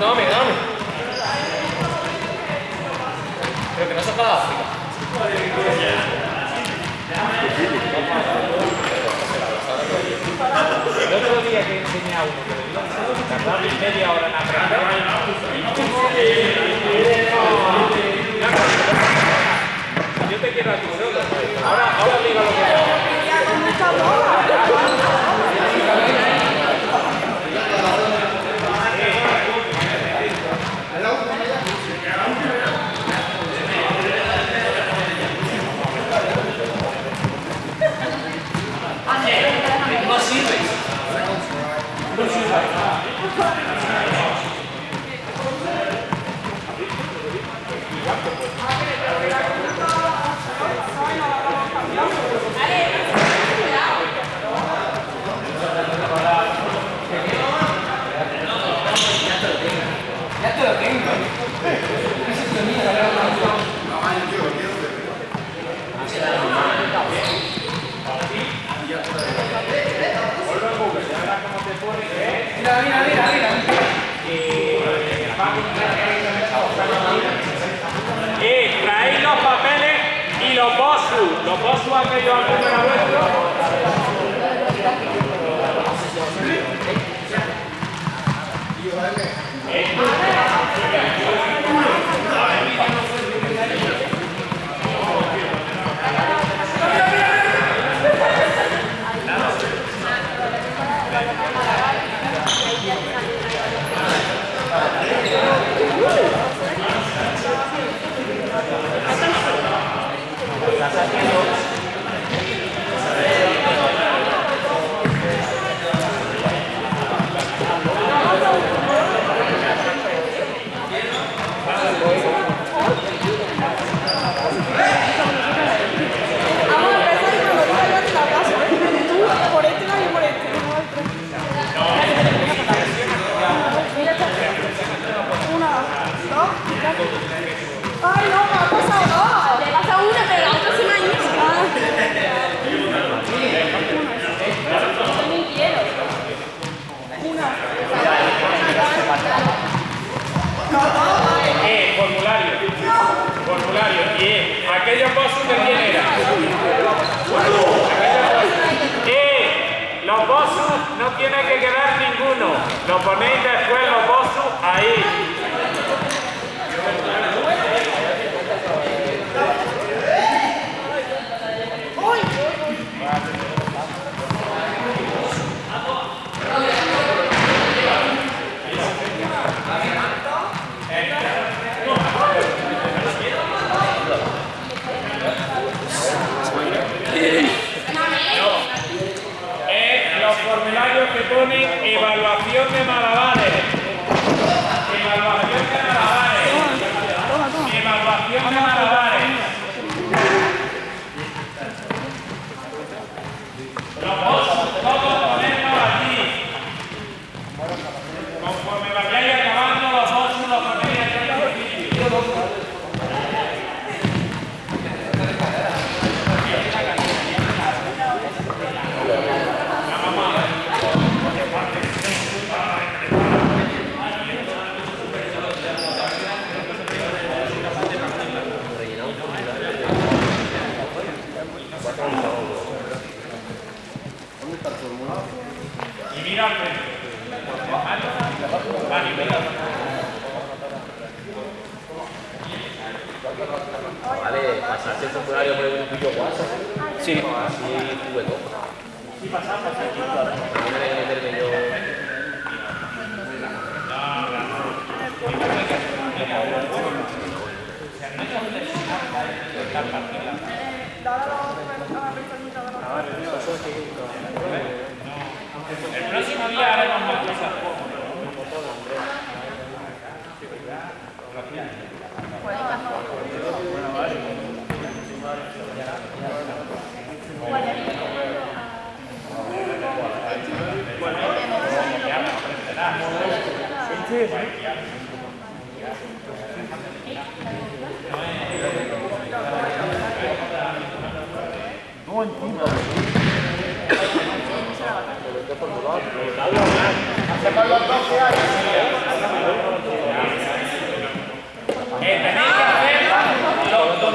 Dame, dame. Pero que no se para. El otro día que enseñé a uno que tardaba media hora en aprender. Yo te quiero a ti, ¿no? Ahora, ahora digo lo que No sirve. Ya te lo tengo. Mira, mira, mira, mira. Eh, traéis los papeles y los bosus. Los bosus aquellos al número vuestro. Vamos a empezar y cuando diga yo te la paso. Tú por este lado y por este, no por el otro. Mira, echa. Una, dos, y ya. Ay, no, me ha pasado dos. Le pasa una, pero la otra se me ha ido. Yo también quiero. Eh, formulario. Formulario. Y eh, aquellos bosus que quién era. Eh, los bosus no tiene que quedar ninguno. Lo ponéis después los bosus ahí. Vale, pasarse el formulario por el tuyo WhatsApp. Sí. Así tuve todo. Sí, pasar, pasar. Tiene que meterme yo. El próximo día haremos más cosas. Eh, tenéis que hacer lo- donde pone